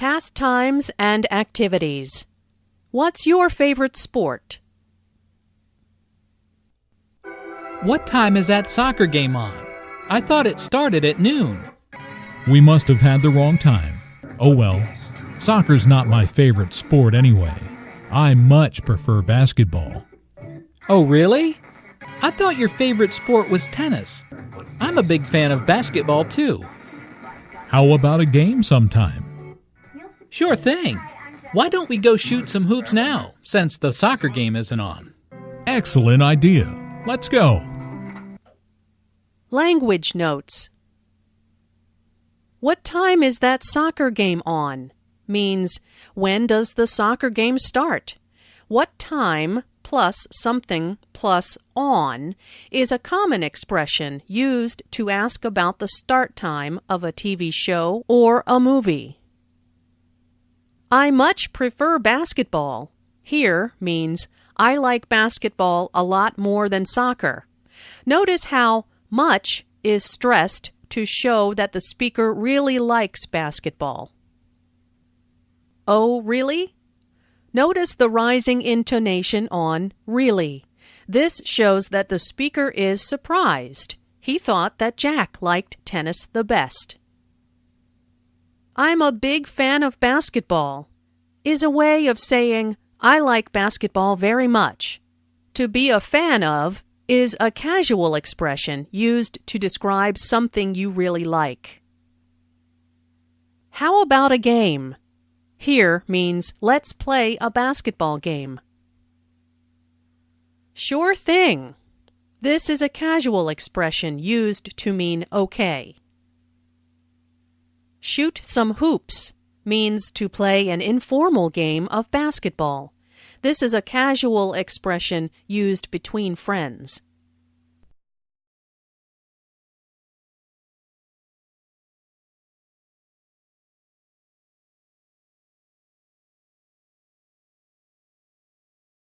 Pastimes and activities. What's your favorite sport? What time is that soccer game on? I thought it started at noon. We must have had the wrong time. Oh well, soccer's not my favorite sport anyway. I much prefer basketball. Oh, really? I thought your favorite sport was tennis. I'm a big fan of basketball too. How about a game sometime? Sure thing. Why don't we go shoot some hoops now, since the soccer game isn't on? Excellent idea. Let's go. Language notes. What time is that soccer game on? Means when does the soccer game start? What time plus something plus on is a common expression used to ask about the start time of a TV show or a movie. I much prefer basketball. Here means I like basketball a lot more than soccer. Notice how much is stressed to show that the speaker really likes basketball. Oh, really? Notice the rising intonation on really. This shows that the speaker is surprised. He thought that Jack liked tennis the best. I'm a big fan of basketball is a way of saying I like basketball very much. To be a fan of is a casual expression used to describe something you really like. How about a game? Here means let's play a basketball game. Sure thing. This is a casual expression used to mean okay. Shoot some hoops means to play an informal game of basketball. This is a casual expression used between friends.